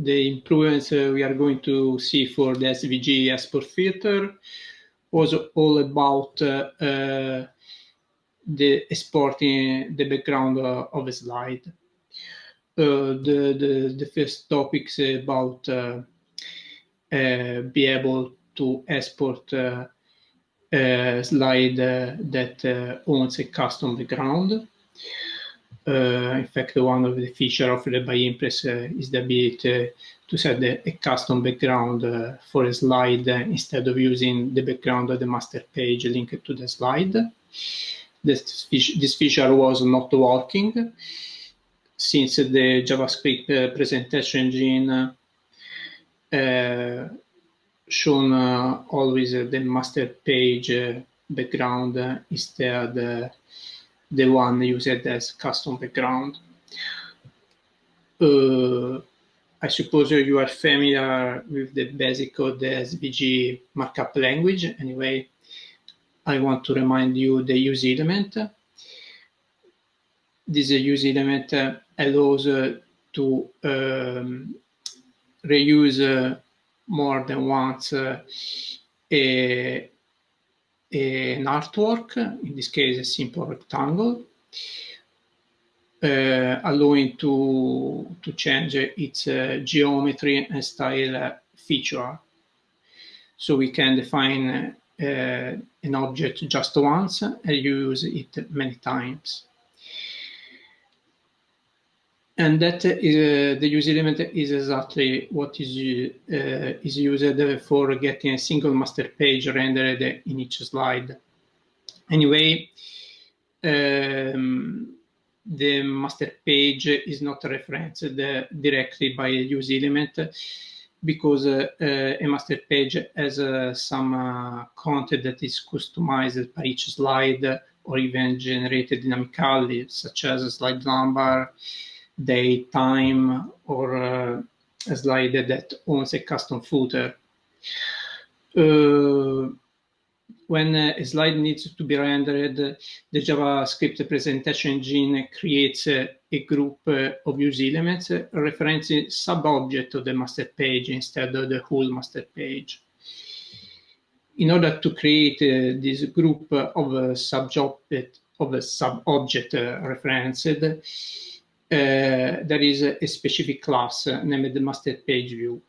the improvements uh, we are going to see for the SVG export filter was all about uh, uh, the exporting the background of a slide. the, the, the first topics about be able to export uh, a slide uh, that uh, owns a custom background. Uh, in fact, one of the features offered by Impress uh, is the ability to set a, custom background uh, for a slide instead of using the background of the master page linked to the slide. This, this feature was not working since the JavaScript presentation engine uh, shown uh, always the master page uh, background instead the one used as custom background. I suppose you are familiar with the basic of the SVG markup language. Anyway, I want to remind you the use element. This use element allows to um, reuse uh, more than once uh, a, an artwork, in this case a simple rectangle, uh, allowing to, to change its uh, geometry and style feature. So we can define uh, an object just once and use it many times and that is, uh, the use element is exactly what is, uh, is used for getting a single master page rendered in each slide. Anyway, um, the master page is not referenced directly by a use element because uh, a master page has uh, some uh, content that is customized per each slide or even generated dynamically, such as a slide number, date, time, or uh, a slide that owns a custom footer. Uh, when a slide needs to be rendered, the JavaScript presentation engine creates a, group uh, of use elements referencing sub-object of the master page instead of the whole master page. In order to create uh, this group of uh, sub-object of a sub-object referenced, uh, there is a, a, specific class uh, named the master page view.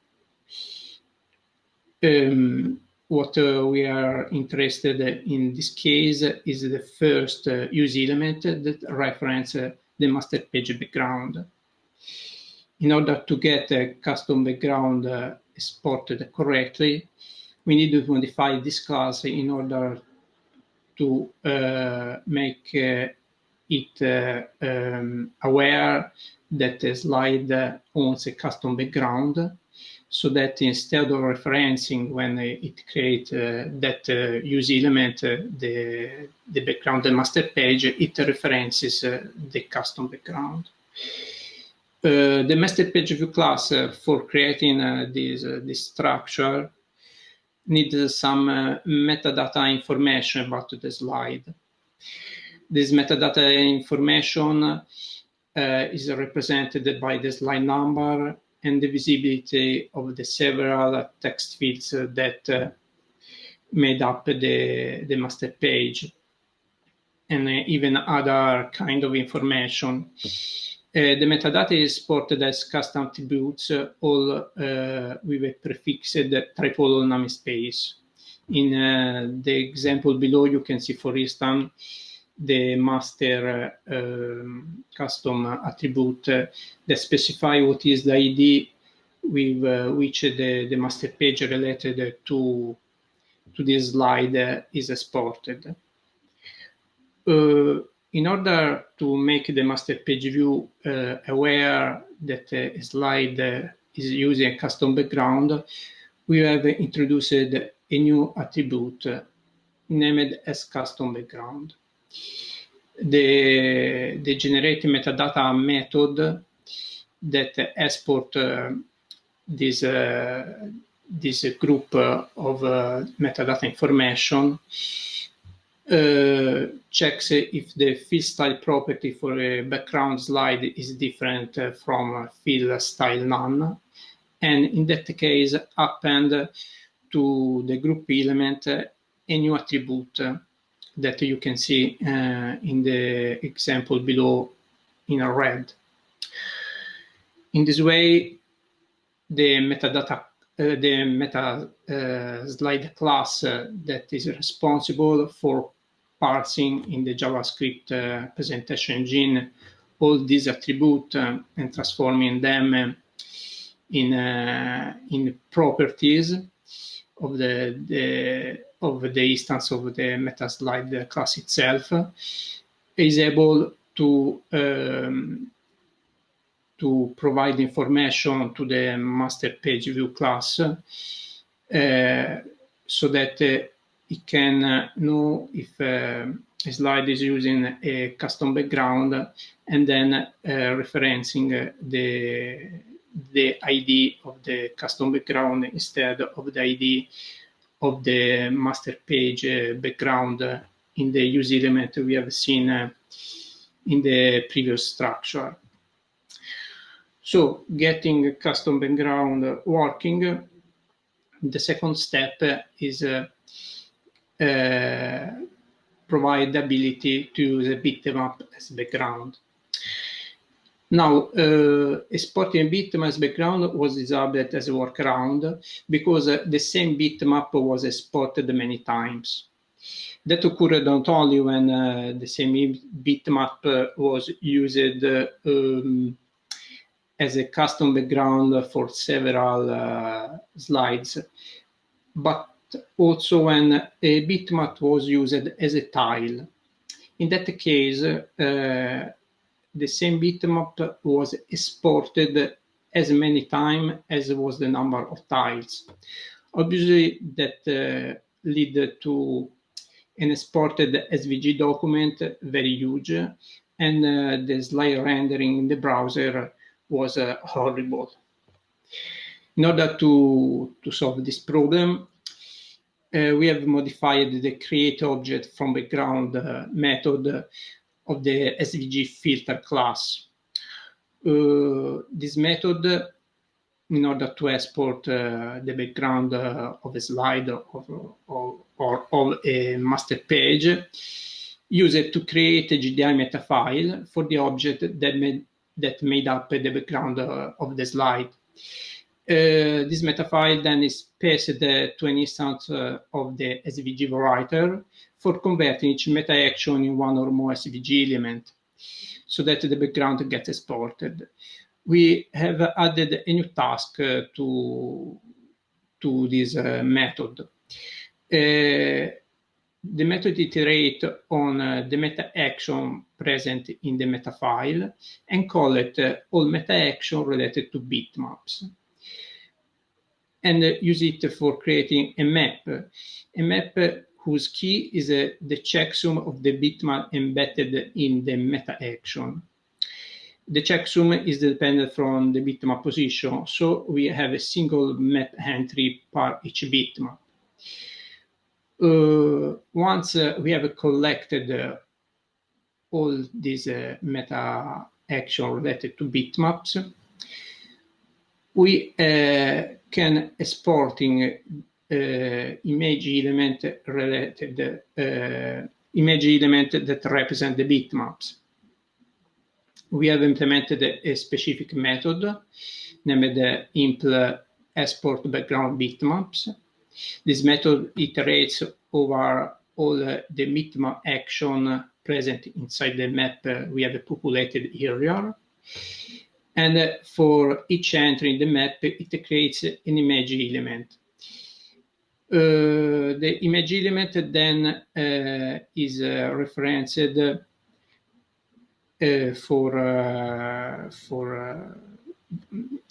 Um, what uh, we are interested in this case is the first uh, use element that reference uh, the master page background. In order to get a custom background uh, exported correctly, we need to modify this class in order to make it uh, um, aware that the slide owns a custom background so that instead of referencing when it creates uh, that uh, use element, uh, the, the background the master page, it references uh, the custom background. Uh, the master page view class for creating this, this structure needs some metadata information about the slide this metadata information uh, is represented by the slide number and the visibility of the several text fields that uh, made up the, the master page and uh, even other kind of information. Uh, the metadata is supported as custom attributes, uh, all uh, with a prefixed triple namespace. In the example below, you can see, for instance, the master um, custom attribute that specify what is the ID with uh, which the, the master page related to, to this slide is exported. Uh, in order to make the master page view uh, aware that a slide is using a custom background, we have introduced a new attribute named as custom background the, the generate metadata method that export uh, this, uh, this group of uh, metadata information uh, checks if the fill style property for a background slide is different from fill style none. And in that case append to the group element a new attribute that you can see uh, in the example below in a red. In this way, the metadata, uh, the meta uh, slide class uh, that is responsible for parsing in the JavaScript uh, presentation engine all these attributes uh, and transforming them in in properties of the, the of the instance of the MetaSlide class itself is able to um, to provide information to the master page view class uh, so that uh, it can uh, know if uh, a slide is using a custom background and then uh, referencing the the ID of the custom background instead of the ID of the master page uh, background in the use element we have seen uh, in the previous structure. So getting a custom background working, the second step is uh, uh, provide the ability to use a bitmap as background. Now, uh, exporting a bitmap as background was disabled as a workaround because uh, the same bitmap was exported many times. That occurred not only when uh, the same bitmap uh, was used um, as a custom background for several uh, slides, but also when a bitmap was used as a tile. In that case, uh, the same bitmap was exported as many times as was the number of tiles. Obviously, that uh, led to an exported SVG document very huge, and uh, the slide rendering in the browser was uh, horrible. In order to, to solve this problem, uh, we have modified the create object from background uh, method of the SVG filter class. Uh, this method, in order to export uh, the background uh, of a slide or, or, of a master page, use it to create a GDI meta file for the object that made, that made up the background uh, of the slide. Uh, this meta file then is passed to an instance uh, of the SVG writer for converting each meta action in one or more SVG element so that the background gets exported. We have added a new task uh, to, to this uh, method. Uh, the method iterate on uh, the meta action present in the meta file and call it uh, all meta action related to bitmaps and use it for creating a map. A map whose key is uh, the checksum of the bitmap embedded in the meta action. The checksum is dependent from the bitmap position, so we have a single map entry per each bitmap. Uh, once uh, we have collected uh, all these uh, meta action related to bitmaps, we uh, can exporting image element related uh, image element that represent the bitmaps. We have implemented a, specific method named the impl export background bitmaps. This method iterates over all the bitmap action present inside the map we have populated area. And for each entry in the map, it creates an image element. Uh, the image element then uh, is uh, referenced for for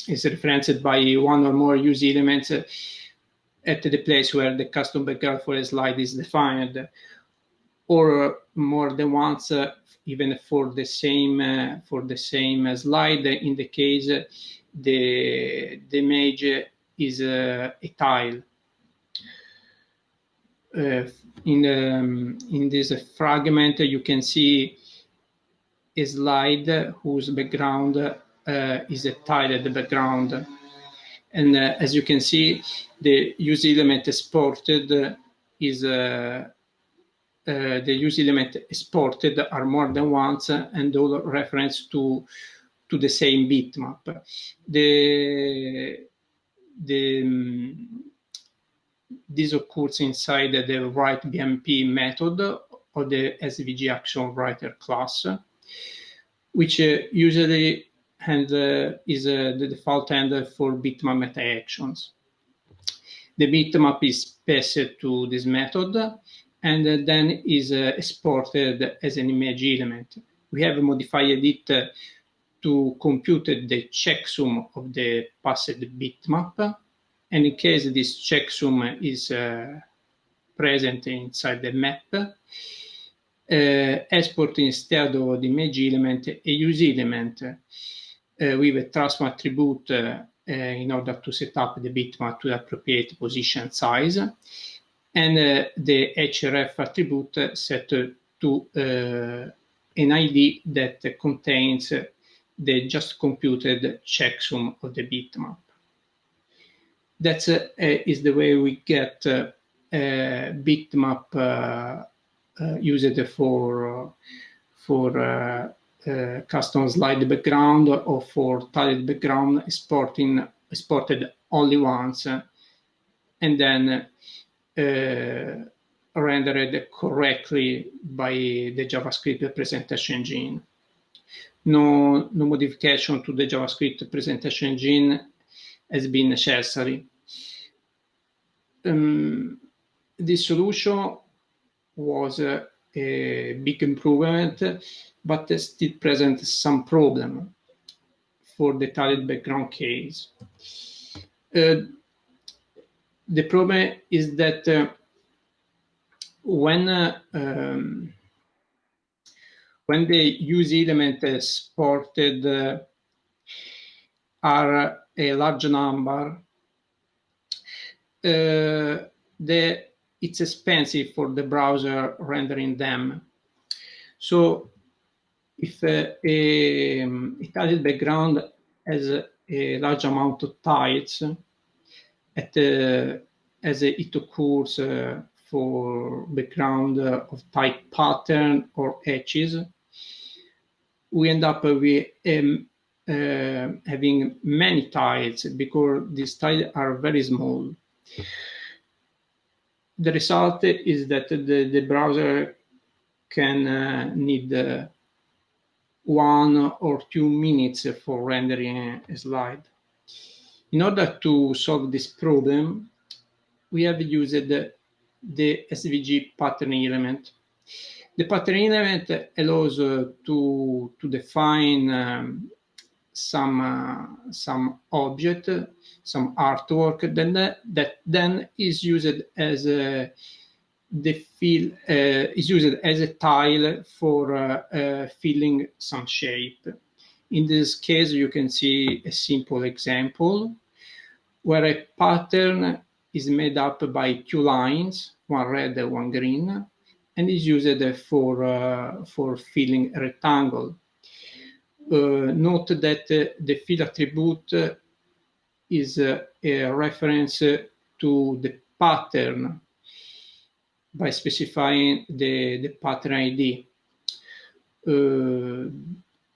is referenced by one or more use elements at the place where the custom background for a slide is defined, or more than once, uh, even for the same uh, for the same slide. In the case, the the image is uh, a tile. Uh, in, um, in this fragment, you can see a slide whose background uh, is a tiled background. And uh, as you can see, the use element exported is uh, the use element exported are more than once and all reference to to the same bitmap. The the um, this occurs inside the write BMP method of the SVG action writer class, which uh, usually handle, is uh, the default handler for bitmap meta actions. The bitmap is passed to this method and uh, then is uh, exported as an image element. We have modified it uh, to compute the checksum of the passed bitmap. And in case this checksum is uh, present inside the map, uh, export instead of the image element a use element uh, with a transform attribute uh, in order to set up the bitmap to the appropriate position size, and uh, the href attribute set to uh, an ID that contains the just computed checksum of the bitmap. That is is the way we get bitmap uh, use it for uh, for uh, custom slide background or for tiled background exporting exported only once and then rendered correctly by the JavaScript presentation engine. No, no modification to the JavaScript presentation engine has been necessary. Um, this solution was a big improvement, but still present some problem for the tiled background case. Uh, the problem is that uh, when uh, um, when the use element exported uh, are a large number, uh, the it's expensive for the browser rendering them. So if uh, a, a tiled background has a, a, large amount of tiles, at, uh, as it occurs uh, for background of type pattern or edges, we end up with um, uh, having many tiles because these tiles are very small the result is that the, the browser can uh, need uh, one or two minutes for rendering a slide. In order to solve this problem, we have used the, the SVG pattern element. The pattern element allows uh, to, to define um, some uh, some object, some artwork, then that then is used as a the fill uh, is used as a tile for uh, uh, filling some shape. In this case, you can see a simple example where a pattern is made up by two lines, one red and one green, and is used for, uh, for filling a rectangle. Uh, note that uh, the fill attribute is uh, a reference to the pattern by specifying the, the pattern ID. Uh,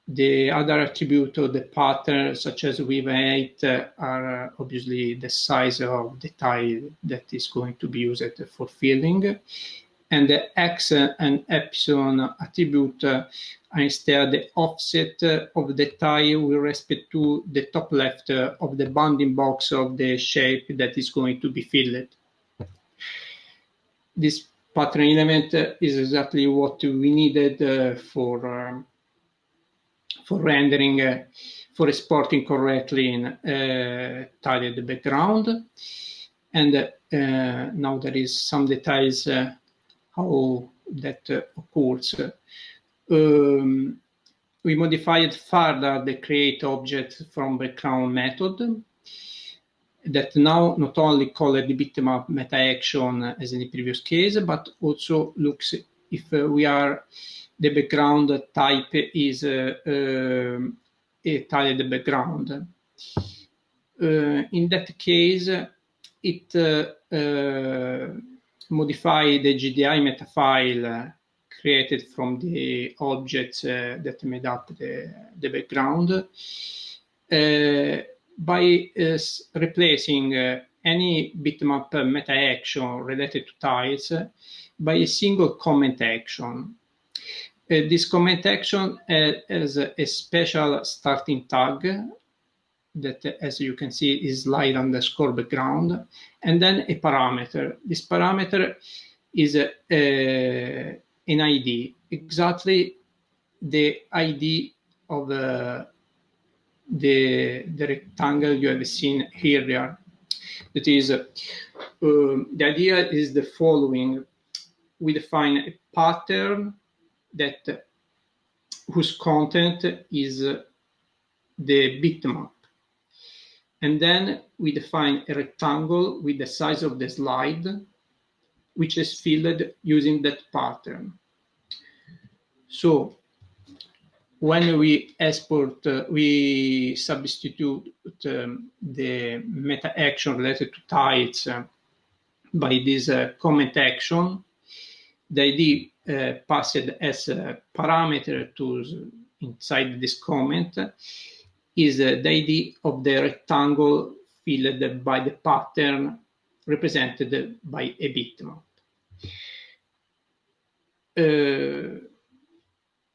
the other attribute of the pattern, such as height, uh, are obviously the size of the tile that is going to be used for filling and the x and epsilon attribute are instead the offset of the tile with respect to the top left of the bounding box of the shape that is going to be filled. This pattern element is exactly what we needed uh, for um, for rendering, uh, for exporting correctly in uh, tiled background. And uh, now there is some details uh, how that uh, occurs. Um, we modified further the create object from background method that now not only call the bitmap meta action as in the previous case, but also looks if uh, we are the background type is uh, uh, a tiled background. in that case, it uh, modify the GDI meta file created from the objects uh, that made up the, the background uh, by uh, replacing uh, any bitmap meta action related to tiles by a single comment action. Uh, this comment action has a special starting tag that, as you can see, is slide underscore background, and then a parameter. This parameter is a, a, an ID, exactly the ID of uh, the, the rectangle you have seen here. That is, uh, the idea is the following. We define a pattern that whose content is the bitmap and then we define a rectangle with the size of the slide, which is filled using that pattern. So when we export, uh, we substitute um, the meta action related to tiles uh, by this uh, comment action. The ID uh, passed as a parameter to inside this comment is the ID of the rectangle filled by the pattern represented by a bitmap. Uh,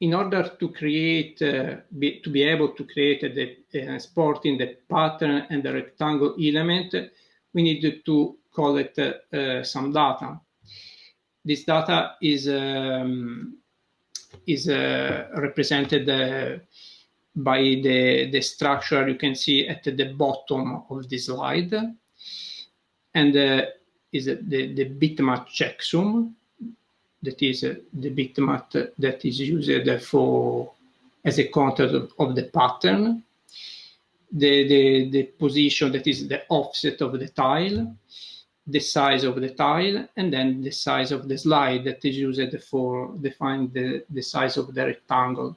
in order to create, uh, be, to be able to create the uh, exporting the pattern and the rectangle element, we need to collect uh, some data. This data is um, is uh, represented uh, by the, the structure you can see at the bottom of the slide. And uh, is the, the bitmap checksum, that is uh, the bitmap that is used for as a content of, of the pattern. The, the, the position that is the offset of the tile, the size of the tile, and then the size of the slide that is used for define the, the size of the rectangle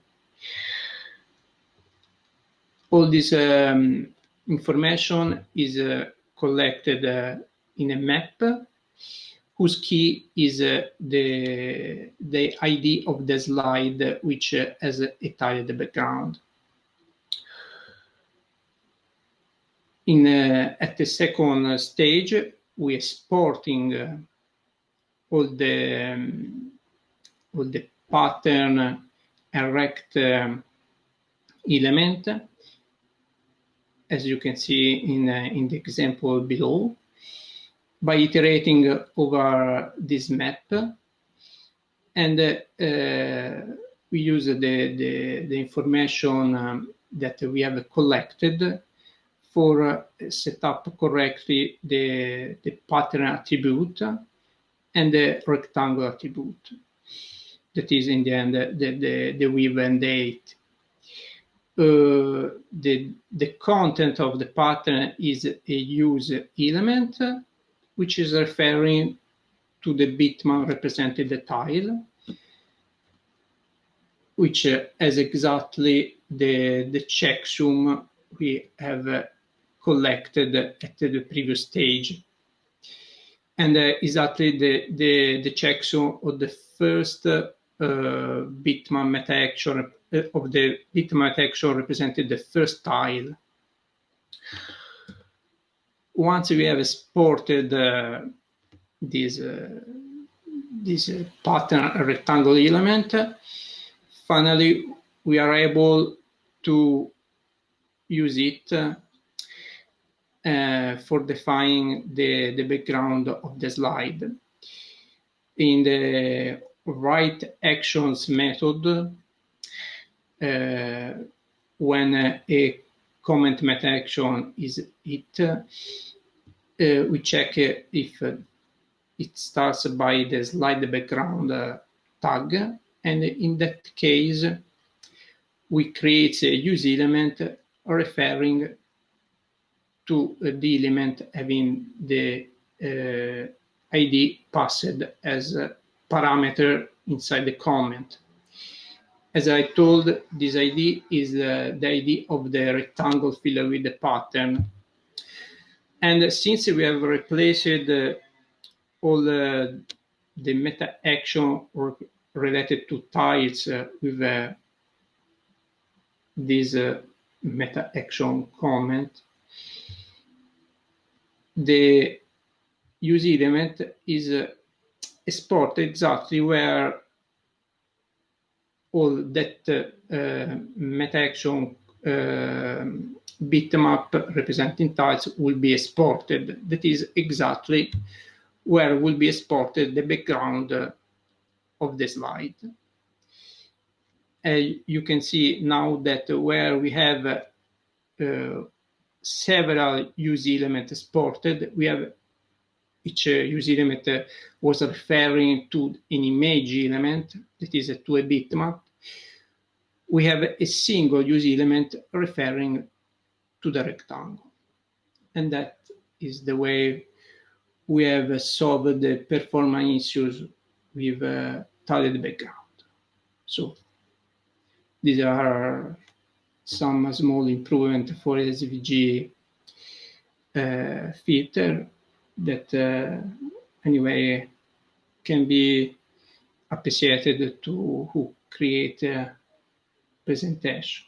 all this um, information is uh, collected uh, in a map whose key is uh, the, the ID of the slide which uh, has a tiled background. In, uh, at the second stage, we exporting uh, all the um, all the pattern and rect um, element as you can see in, uh, in the example below, by iterating over this map. And uh, we use the, the, the information um, that we have collected for uh, set up correctly the, the pattern attribute and the rectangle attribute. That is in the end the, the, the weave and date the, the content of the pattern is a use element, which is referring to the bitmap represented the tile, which uh, has exactly the, the checksum we have uh, collected at the previous stage. And uh, exactly the, the, the checksum of the first uh, bitmap meta action uh, of the bitmap action represented the first tile. Once we have exported uh, this, uh, this pattern rectangle element, finally we are able to use it uh, for defining the, the background of the slide. In the write actions method, uh, when a comment meta action is hit, uh, we check if it starts by the slide background tag. And in that case, we create a use element referring to the element having the uh, ID passed as parameter inside the comment. As I told, this ID is uh, the ID of the rectangle filled with the pattern. And since we have replaced uh, all the, the meta action related to tiles uh, with uh, this uh, meta action comment, the use element is uh, exported exactly where all that uh, meta action uh, bitmap representing tiles will be exported. That is exactly where will be exported the background of the slide. Uh, you can see now that where we have uh, several use elements exported, we have each uh, use element uh, was referring to an image element that is a to a bitmap. We have a single use element referring to the rectangle. And that is the way we have solved the performance issues with uh, tiled background. So these are some small improvement for SVG uh, filter that uh, anyway can be appreciated to who create a presentation.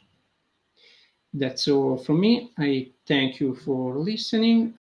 That's all from me. I thank you for listening